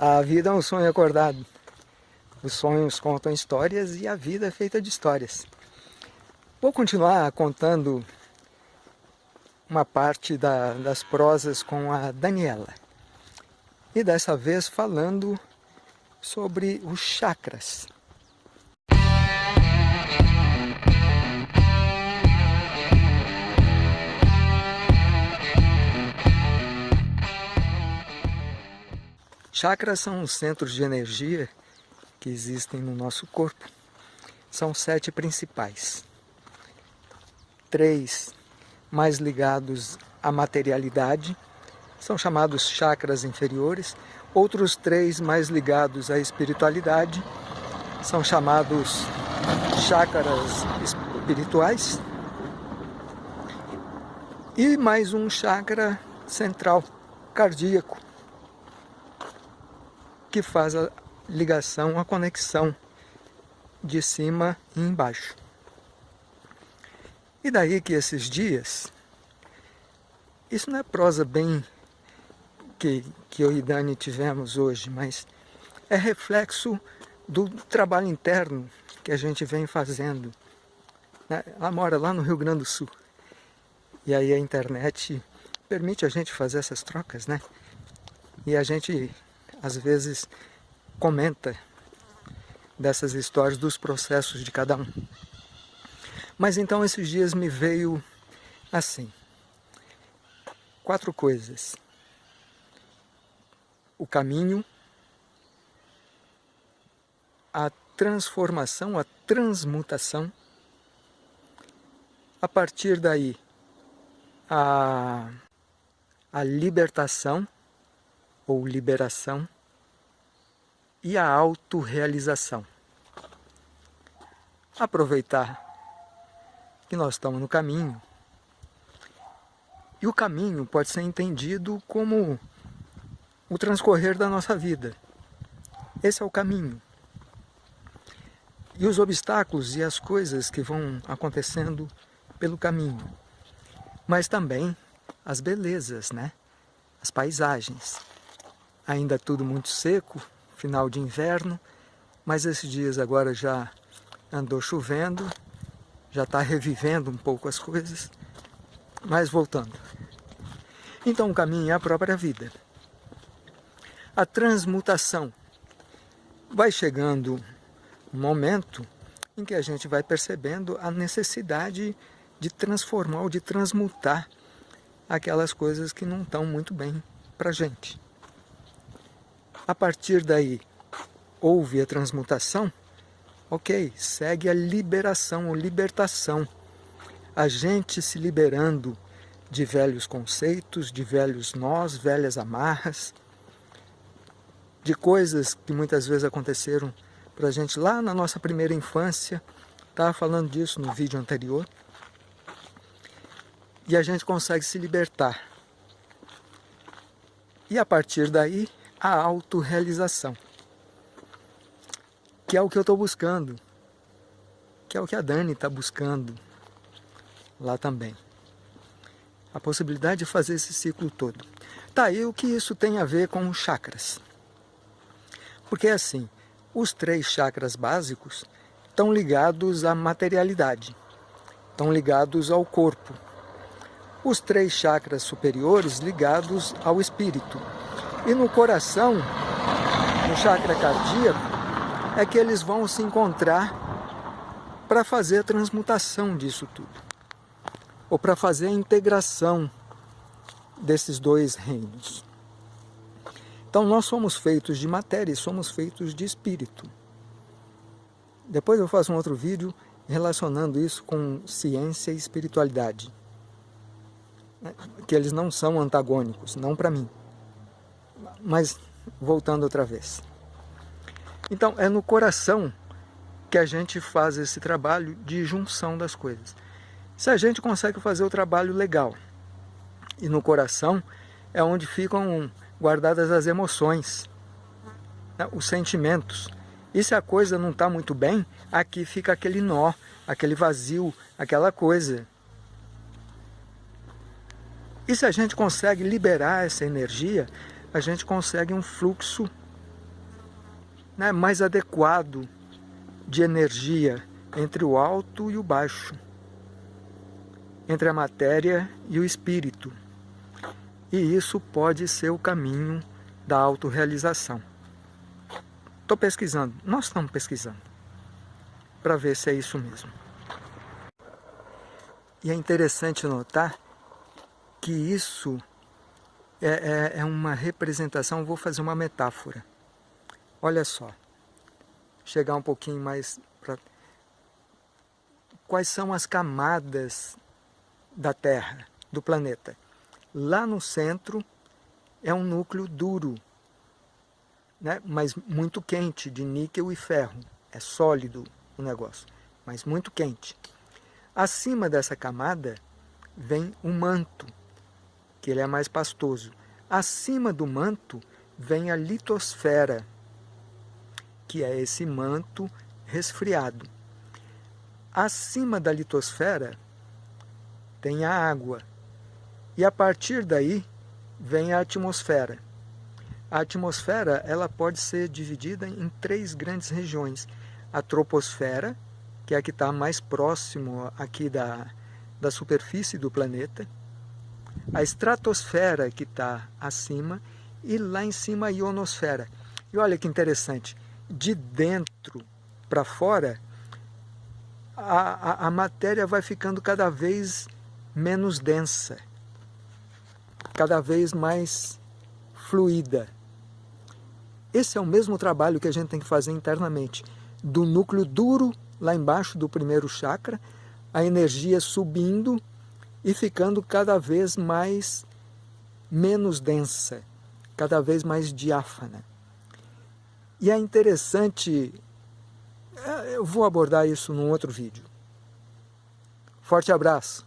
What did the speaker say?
A vida é um sonho acordado. Os sonhos contam histórias e a vida é feita de histórias. Vou continuar contando uma parte da, das prosas com a Daniela. E dessa vez falando sobre os chakras. Chakras são os centros de energia que existem no nosso corpo. São sete principais. Três mais ligados à materialidade, são chamados chakras inferiores. Outros três mais ligados à espiritualidade, são chamados chakras espirituais. E mais um chakra central, cardíaco, que faz a ligação, a conexão de cima e embaixo. E daí que esses dias, isso não é prosa bem que, que eu e Dani tivemos hoje, mas é reflexo do trabalho interno que a gente vem fazendo. Né? Ela mora lá no Rio Grande do Sul. E aí a internet permite a gente fazer essas trocas, né? E a gente às vezes comenta dessas histórias dos processos de cada um. Mas então esses dias me veio assim, quatro coisas. O caminho, a transformação, a transmutação, a partir daí a, a libertação, ou liberação e a autorrealização. Aproveitar que nós estamos no caminho. E o caminho pode ser entendido como o transcorrer da nossa vida. Esse é o caminho. E os obstáculos e as coisas que vão acontecendo pelo caminho. Mas também as belezas, né? As paisagens ainda tudo muito seco, final de inverno, mas esses dias agora já andou chovendo, já está revivendo um pouco as coisas, mas voltando. Então o caminho é a própria vida. A transmutação. Vai chegando um momento em que a gente vai percebendo a necessidade de transformar ou de transmutar aquelas coisas que não estão muito bem para a gente. A partir daí, houve a transmutação, ok, segue a liberação ou libertação. A gente se liberando de velhos conceitos, de velhos nós, velhas amarras, de coisas que muitas vezes aconteceram para a gente lá na nossa primeira infância, estava falando disso no vídeo anterior, e a gente consegue se libertar. E a partir daí, a autorrealização, que é o que eu estou buscando, que é o que a Dani está buscando lá também. A possibilidade de fazer esse ciclo todo. Tá, e o que isso tem a ver com os chakras? Porque assim, os três chakras básicos estão ligados à materialidade, estão ligados ao corpo. Os três chakras superiores ligados ao espírito e no coração, no chakra cardíaco, é que eles vão se encontrar para fazer a transmutação disso tudo. Ou para fazer a integração desses dois reinos. Então nós somos feitos de matéria e somos feitos de espírito. Depois eu faço um outro vídeo relacionando isso com ciência e espiritualidade. Que eles não são antagônicos, não para mim. Mas voltando outra vez. Então é no coração que a gente faz esse trabalho de junção das coisas. Se a gente consegue fazer o trabalho legal, e no coração é onde ficam guardadas as emoções, né, os sentimentos. E se a coisa não está muito bem, aqui fica aquele nó, aquele vazio, aquela coisa. E se a gente consegue liberar essa energia, a gente consegue um fluxo né, mais adequado de energia entre o alto e o baixo, entre a matéria e o espírito. E isso pode ser o caminho da autorrealização. Estou pesquisando, nós estamos pesquisando, para ver se é isso mesmo. E é interessante notar que isso é, é, é uma representação, vou fazer uma metáfora. Olha só, chegar um pouquinho mais para... Quais são as camadas da Terra, do planeta? Lá no centro é um núcleo duro, né? mas muito quente, de níquel e ferro. É sólido o negócio, mas muito quente. Acima dessa camada vem o manto, que ele é mais pastoso. Acima do manto vem a litosfera, que é esse manto resfriado. Acima da litosfera tem a água, e a partir daí vem a atmosfera. A atmosfera ela pode ser dividida em três grandes regiões. A troposfera, que é a que está mais próximo aqui da, da superfície do planeta. A estratosfera, que está acima. E lá em cima a ionosfera. E olha que interessante, de dentro para fora, a, a, a matéria vai ficando cada vez menos densa, cada vez mais fluida. Esse é o mesmo trabalho que a gente tem que fazer internamente, do núcleo duro, lá embaixo do primeiro chakra, a energia subindo e ficando cada vez mais menos densa, cada vez mais diáfana. E é interessante, é, eu vou abordar isso num outro vídeo. Forte abraço!